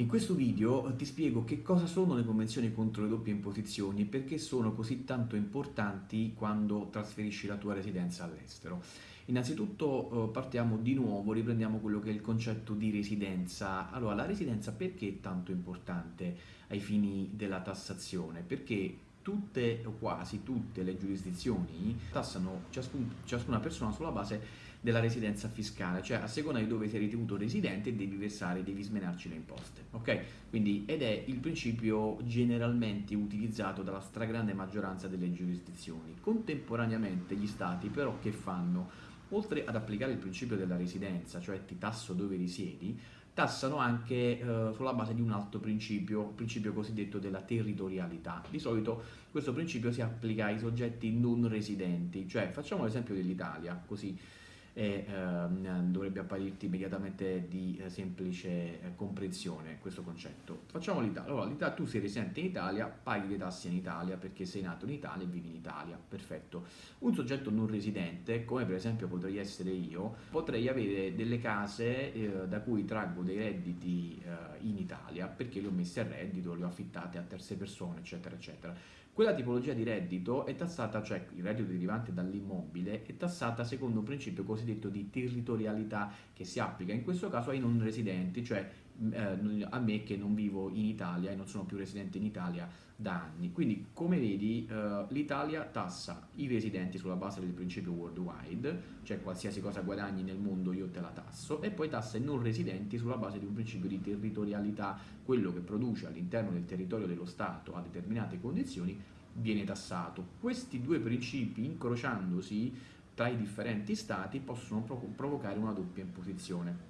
In questo video ti spiego che cosa sono le convenzioni contro le doppie imposizioni e perché sono così tanto importanti quando trasferisci la tua residenza all'estero. Innanzitutto eh, partiamo di nuovo, riprendiamo quello che è il concetto di residenza. Allora, la residenza perché è tanto importante ai fini della tassazione? Perché tutte o quasi tutte le giurisdizioni tassano ciascun, ciascuna persona sulla base della residenza fiscale, cioè a seconda di dove sei ritenuto residente devi versare, devi smenarci le imposte, ok? Quindi, ed è il principio generalmente utilizzato dalla stragrande maggioranza delle giurisdizioni. Contemporaneamente gli stati però che fanno? Oltre ad applicare il principio della residenza, cioè ti tasso dove risiedi, tassano anche eh, sulla base di un altro principio, il principio cosiddetto della territorialità. Di solito questo principio si applica ai soggetti non residenti, cioè facciamo l'esempio dell'Italia, così e ehm, dovrebbe apparirti immediatamente di eh, semplice eh, comprensione questo concetto. Facciamo l'Italia. Allora, tu sei residente in Italia, paghi le tasse in Italia perché sei nato in Italia e vivi in Italia. Perfetto. Un soggetto non residente, come per esempio potrei essere io, potrei avere delle case eh, da cui traggo dei redditi eh, in Italia perché le ho messe a reddito, le ho affittate a terze persone, eccetera, eccetera quella tipologia di reddito è tassata, cioè il reddito derivante dall'immobile, è tassata secondo un principio cosiddetto di territorialità che si applica in questo caso ai non residenti, cioè eh, a me che non vivo in Italia e non sono più residente in Italia da anni. Quindi, come vedi, eh, l'Italia tassa i residenti sulla base del principio worldwide, cioè qualsiasi cosa guadagni nel mondo io te la tasso, e poi tassa i non residenti sulla base di un principio di territorialità, quello che produce all'interno del territorio dello Stato a determinate condizioni viene tassato. Questi due principi, incrociandosi tra i differenti stati, possono provocare una doppia imposizione.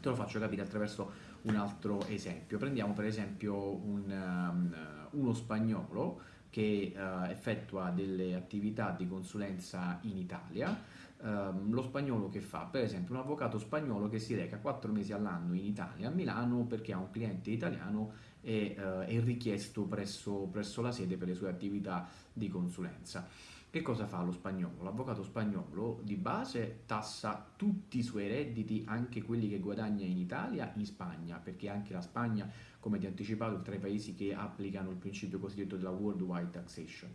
Te lo faccio capire attraverso un altro esempio. Prendiamo per esempio un, um, uno spagnolo che uh, effettua delle attività di consulenza in Italia, um, lo spagnolo che fa? Per esempio un avvocato spagnolo che si reca quattro mesi all'anno in Italia, a Milano, perché ha un cliente italiano e uh, è richiesto presso, presso la sede per le sue attività di consulenza. Che cosa fa lo spagnolo? L'avvocato spagnolo di base tassa tutti i suoi redditi, anche quelli che guadagna in Italia, in Spagna, perché anche la Spagna, come ti ho anticipato, è tra i paesi che applicano il principio cosiddetto della worldwide taxation.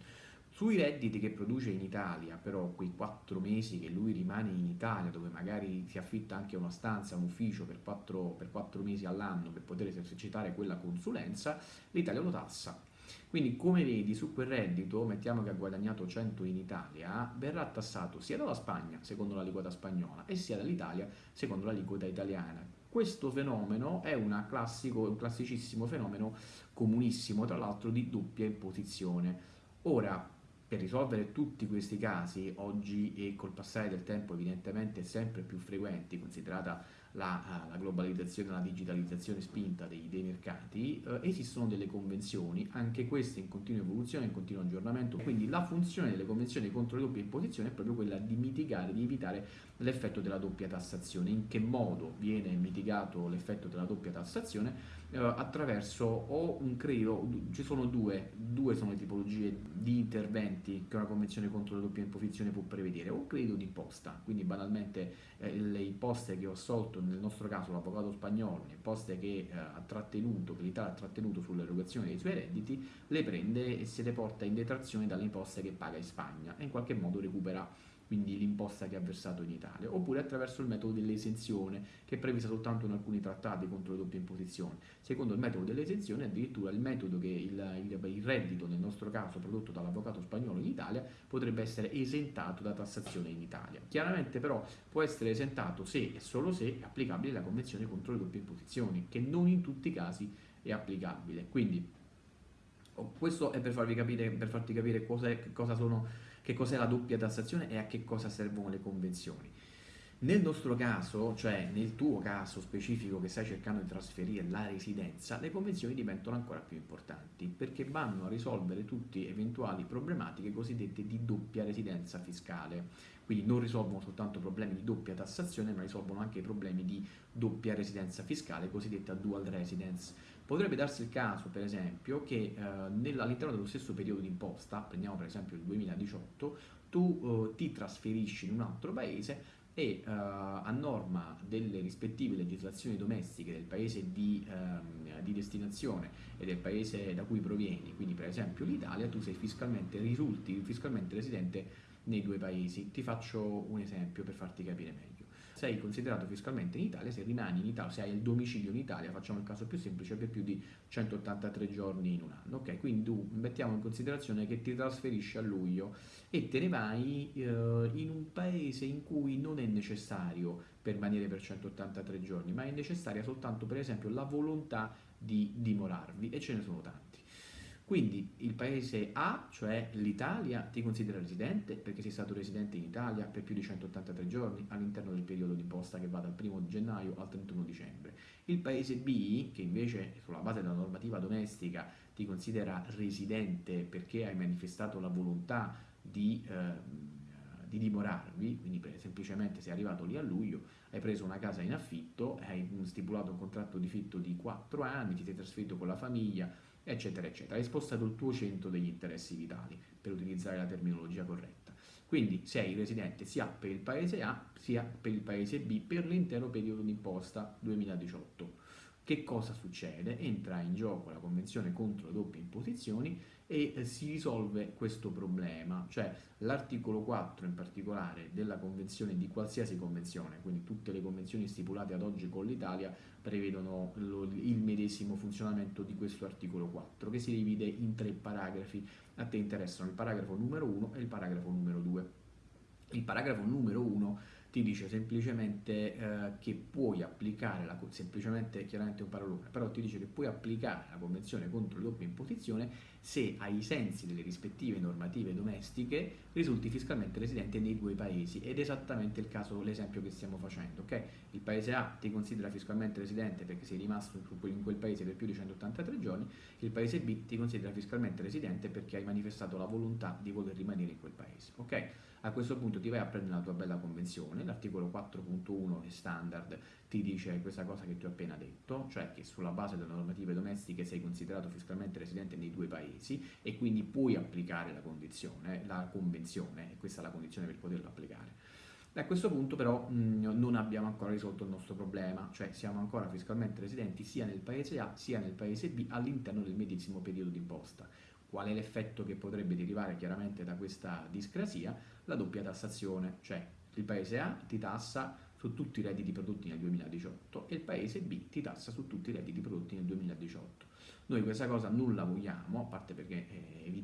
Sui redditi che produce in Italia, però quei quattro mesi che lui rimane in Italia, dove magari si affitta anche una stanza, un ufficio per quattro, per quattro mesi all'anno per poter esercitare quella consulenza, l'Italia lo tassa quindi come vedi su quel reddito, mettiamo che ha guadagnato 100 in Italia, verrà tassato sia dalla Spagna, secondo l'aliquota spagnola, e sia dall'Italia, secondo l'aliquota italiana. Questo fenomeno è classico, un classicissimo fenomeno comunissimo, tra l'altro di doppia imposizione. Ora, per risolvere tutti questi casi, oggi e col passare del tempo evidentemente sempre più frequenti, considerata la, eh, la globalizzazione la digitalizzazione spinta dei, dei mercati, eh, esistono delle convenzioni, anche queste in continua evoluzione, in continuo aggiornamento, quindi la funzione delle convenzioni contro le doppie imposizioni è proprio quella di mitigare, di evitare l'effetto della doppia tassazione. In che modo viene mitigato l'effetto della doppia tassazione? Eh, attraverso o un credito, ci sono due, due sono le tipologie di interventi che una convenzione contro le doppie imposizioni può prevedere, un credito d'imposta, quindi banalmente eh, le imposte che ho assolto nel nostro caso l'avvocato spagnolo, le imposte che eh, ha trattenuto, che l'Italia ha trattenuto sull'erogazione dei suoi redditi, le prende e se le porta in detrazione dalle imposte che paga in Spagna e in qualche modo recupera quindi l'imposta che ha versato in Italia, oppure attraverso il metodo dell'esenzione, che è prevista soltanto in alcuni trattati contro le doppie imposizioni. Secondo il metodo dell'esenzione, addirittura il metodo che il, il, il, reddito, nel nostro caso prodotto dall'avvocato spagnolo in Italia, potrebbe essere esentato da tassazione in Italia. Chiaramente però può essere esentato se e solo se è applicabile la Convenzione contro le doppie imposizioni, che non in tutti i casi è applicabile. Quindi questo è per farvi capire, per farti capire cosa sono che cos'è la doppia tassazione e a che cosa servono le convenzioni. Nel nostro caso, cioè nel tuo caso specifico che stai cercando di trasferire la residenza, le convenzioni diventano ancora più importanti perché vanno a risolvere tutte eventuali problematiche cosiddette di doppia residenza fiscale. Quindi non risolvono soltanto problemi di doppia tassazione, ma risolvono anche i problemi di doppia residenza fiscale, cosiddetta dual residence. Potrebbe darsi il caso, per esempio, che eh, all'interno dello stesso periodo di imposta, prendiamo per esempio il 2018, tu eh, ti trasferisci in un altro paese e uh, a norma delle rispettive legislazioni domestiche del paese di, um, di, destinazione e del paese da cui provieni, quindi per esempio l'Italia, tu sei fiscalmente, risulti fiscalmente residente nei due paesi. Ti faccio un esempio per farti capire meglio sei considerato fiscalmente in Italia se rimani in Italia, se hai il domicilio in Italia, facciamo il caso più semplice, per più di 183 giorni in un anno. Ok, quindi tu mettiamo in considerazione che ti trasferisci a luglio e te ne vai eh, in un paese in cui non è necessario permanere per 183 giorni, ma è necessaria soltanto per esempio la volontà di dimorarvi e ce ne sono tanti. Quindi il paese A, cioè l'Italia, ti considera residente perché sei stato residente in Italia per più di 183 giorni all'interno del periodo di imposta che va dal 1 gennaio al 31 dicembre. Il paese B, che invece sulla base della normativa domestica ti considera residente perché hai manifestato la volontà di, eh, di dimorarvi, quindi semplicemente sei arrivato lì a luglio, hai preso una casa in affitto, hai stipulato un contratto di fitto di 4 anni, ti sei trasferito con la famiglia, eccetera, eccetera. Hai spostato il tuo centro degli interessi vitali, per utilizzare la terminologia corretta. Quindi sei residente sia per il paese A sia per il paese B per l'intero periodo d'imposta 2018. Che cosa succede? Entra in gioco la Convenzione contro le doppie imposizioni e eh, si risolve questo problema, cioè l'articolo 4 in particolare della convenzione, di qualsiasi convenzione, quindi tutte le convenzioni stipulate ad oggi con l'Italia prevedono lo, il medesimo funzionamento di questo articolo 4 che si divide in tre paragrafi, a te interessano il paragrafo numero 1 e il paragrafo numero 2. Il paragrafo numero 1 ti dice semplicemente eh, che puoi applicare, la, semplicemente chiaramente un parolone, però ti dice che puoi applicare la Convenzione contro le doppie imposizioni se ai sensi delle rispettive normative domestiche risulti fiscalmente residente nei due paesi ed è esattamente il caso, l'esempio che stiamo facendo, ok? Il paese A ti considera fiscalmente residente perché sei rimasto in quel paese per più di 183 giorni, il paese B ti considera fiscalmente residente perché hai manifestato la volontà di voler rimanere in quel paese, ok? A questo punto ti vai a prendere la tua bella convenzione, l'articolo 4.1 è standard, ti dice questa cosa che ti ho appena detto, cioè che sulla base delle normative domestiche sei considerato fiscalmente residente nei due paesi e quindi puoi applicare la condizione, la convenzione, e questa è la condizione per poterla applicare. A questo punto però mh, non abbiamo ancora risolto il nostro problema, cioè siamo ancora fiscalmente residenti sia nel paese A sia nel paese B all'interno del medesimo periodo d'imposta. Qual è l'effetto che potrebbe derivare chiaramente da questa discrasia? La doppia tassazione, cioè il paese A ti tassa su tutti i redditi prodotti nel 2018 e il paese B ti tassa su tutti i redditi prodotti nel 2018. Noi questa cosa non la vogliamo, a parte perché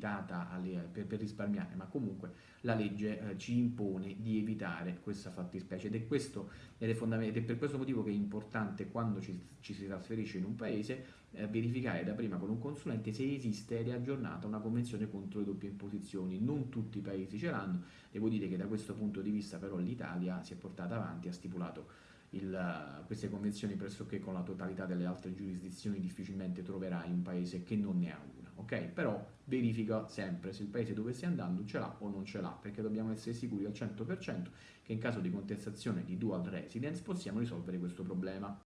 è evitata per, per risparmiare, ma comunque la legge eh, ci impone di evitare questa fattispecie. Ed è, questo, ed, è ed è per questo motivo che è importante quando ci, ci si trasferisce in un paese eh, verificare da prima con un consulente se esiste ed è aggiornata una convenzione contro le doppie imposizioni. Non tutti i paesi ce l'hanno, devo dire che da questo punto di vista però l'Italia si è portata avanti, ha stipulato il, queste convenzioni pressoché con la totalità delle altre giurisdizioni difficilmente troverai un paese che non ne ha una, ok? Però verifica sempre se il paese dove stai andando ce l'ha o non ce l'ha, perché dobbiamo essere sicuri al 100% che in caso di contestazione di dual residence possiamo risolvere questo problema.